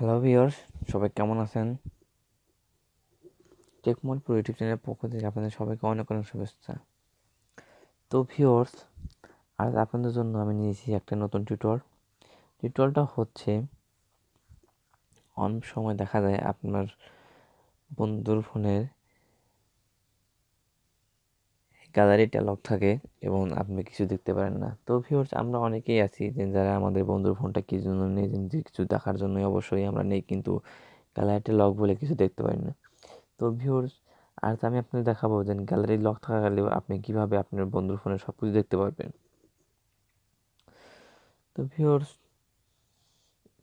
Hello viewers সবাই কেমন আছেন? টেকমোল প্রো ইউটিউব চ্যানেলের পক্ষ থেকে আপনাদের সবাইকে অনেক অনেক শুভেচ্ছা। তো ভিওর্স আজ আপনাদের জন্য আমি নিয়েছি একটা নতুন টিউটর টিউটরটা হচ্ছে, অনেক সময় দেখা যায় আপনার বন্ধুর ফোনের গ্যালারিটা লক থাকে এবং আপনি কিছু দেখতে পারেন না। তো ভিউর্স আমরা অনেকেই আছি যে যারা আমাদের বন্ধুর ফোনটা কি জন্য নেই, যে কিছু দেখার জন্যই অবশ্যই আমরা নেই, কিন্তু গ্যালারিটা লক বলে কিছু দেখতে পারি না। তো ভিউর্স আর আমি আপনাদের দেখাবো যে গ্যালারি লক থাকা গেলেও আপনি কীভাবে আপনার বন্ধুর ফোনে সব কিছু দেখতে পারবেন। তো ভিউর্স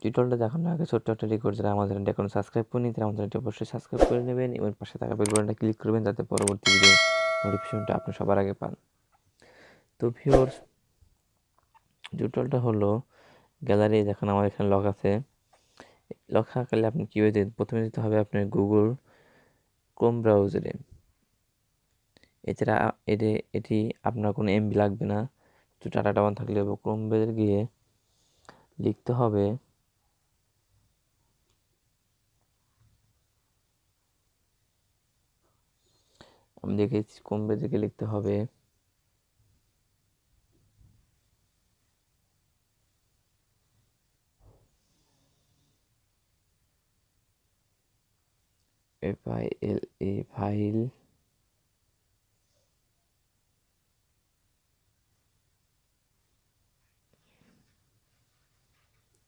টিউটোরিয়ালটা দেখানোর আগে ছোট্ট একটা রেকর্ড যারা আমাদের এখন সাবস্ক্রাইব করেনি তারা আমাদের অবশ্যই সাবস্ক্রাইব করে নেবেন এবং পাশে থাকা বেল বাটনটা ক্লিক করবেন, যাতে পরবর্তী ভিডিও নোটিফিকেশনটা আপনি সবার আগে পান। তো ভিওর টিউটোরিয়ালটা হলো গ্যালারি দেখেন আমার এখানে লক আছে। লক থাকলে আপনি কীভাবে দিন প্রথমে দিতে হবে আপনার গুগল ক্রোম ব্রাউজারে এছাড়া এটি এটি আপনার কোনো এমবি লাগবে না। তো টাটা টাওয়ান থাকলে ক্রোম ব্রাউজারে গিয়ে লিখতে হবে দেখেছি কমবে থেকে লিখতে হবে। এফ এ ফাইল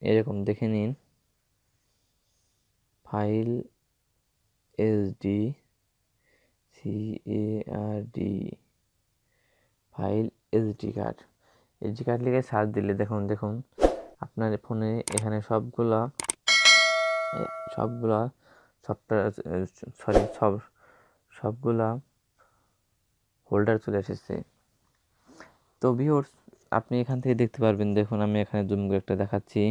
এরকম দেখে নিন। File S D C A R D file SD card SD card লিখে সার্চ দিলে দেখুন দেখুন, আপনার ফোনে এখানে সবগুলা সবগুলা সফটওয়্যার, সরি, সব, সবগুলা হোল্ডার চলে এসেছে। তো ভিওর্স আপনি এখান থেকে দেখতে পারবেন, দেখুন আমি এখানে জুম করে একটা দেখাচ্ছি।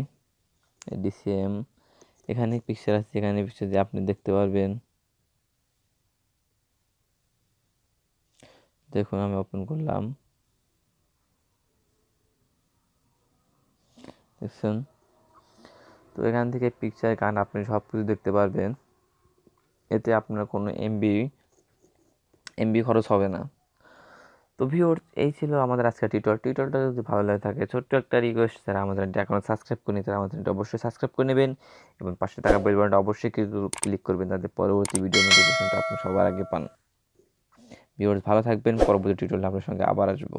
ডিসিএম এখানে পিকচার আছে, এখানে পিকচার দিয়ে আপনি দেখতে পারবেন। দেখুন, আমি ওপেন করলাম। দেখছেন? তো এখান থেকে পিকচার গান আপনি সব কিছু দেখতে পারবেন। এতে আপনার কোনো এমবি এমবি খরচ হবে না। তো ভিওর এই ছিল আমাদের আজকের টিউটর টিউটরটা যদি ভালো লাগে থাকে, ছোট্ট একটা রিকোয়েস্ট যারা আমাদের এখনও সাবস্ক্রাইব করেনি, তারা আমাদের অবশ্যই সাবস্ক্রাইব করে নেবেন এবং পাশে থাকা বেল অবশ্যই ক্লিক করবেন, যাতে পরবর্তী ভিডিও নোটিফিকেশনটা আপনি সবার আগে পান। ভিউয়ার্স ভালো থাকবেন। পরবর্তী টিউটোরিয়ালে আপনার সঙ্গে আবার আসব।